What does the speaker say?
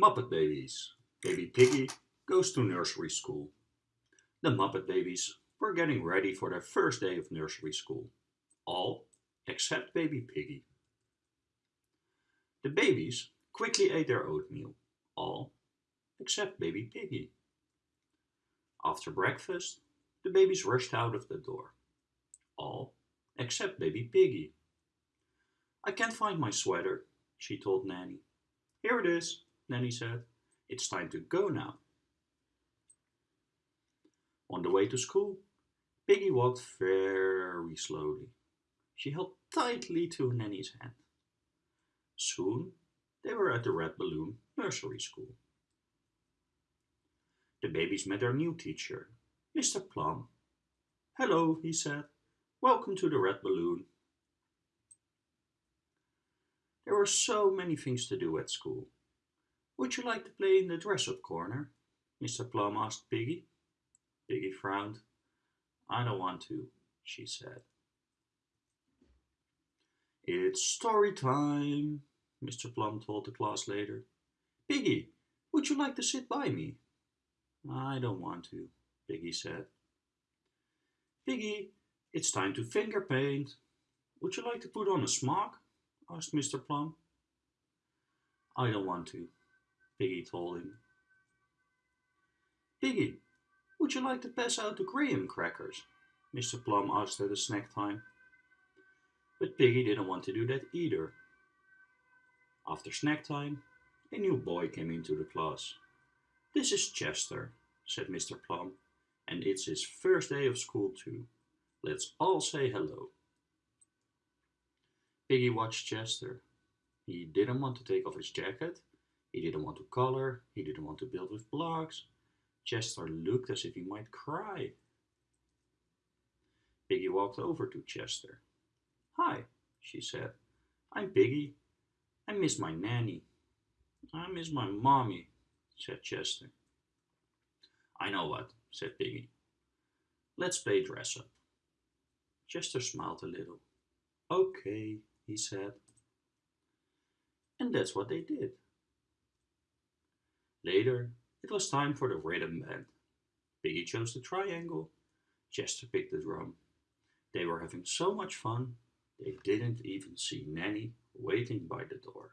Muppet Babies. Baby Piggy goes to nursery school. The Muppet Babies were getting ready for their first day of nursery school. All except Baby Piggy. The babies quickly ate their oatmeal. All except Baby Piggy. After breakfast, the babies rushed out of the door. All except Baby Piggy. I can't find my sweater, she told Nanny. Here it is, Nanny said. It's time to go now. On the way to school, Piggy walked very slowly. She held tightly to Nanny's hand. Soon they were at the Red Balloon Nursery School. The babies met their new teacher, Mr. Plum. Hello, he said. Welcome to the Red Balloon. There were so many things to do at school. Would you like to play in the dress-up corner? Mr. Plum asked Piggy. Piggy frowned. I don't want to, she said. It's story time, Mr. Plum told the class later. Piggy, would you like to sit by me? I don't want to, Piggy said. Piggy, it's time to finger paint. Would you like to put on a smock? asked Mr. Plum. I don't want to, Piggy told him. Piggy, would you like to pass out the graham crackers? Mr. Plum asked at the snack time. But Piggy didn't want to do that either. After snack time, a new boy came into the class. This is Chester, said Mr. Plum, and it's his first day of school too. Let's all say hello. Piggy watched Chester. He didn't want to take off his jacket. He didn't want to color. He didn't want to build with blocks. Chester looked as if he might cry. Piggy walked over to Chester. Hi, she said. I'm Piggy. I miss my nanny. I miss my mommy, said Chester. I know what, said Piggy. Let's play dress up. Chester smiled a little. Okay, he said. And that's what they did. Later, it was time for the rhythm band. Piggy chose the triangle. Chester picked the drum. They were having so much fun, they didn't even see Nanny waiting by the door.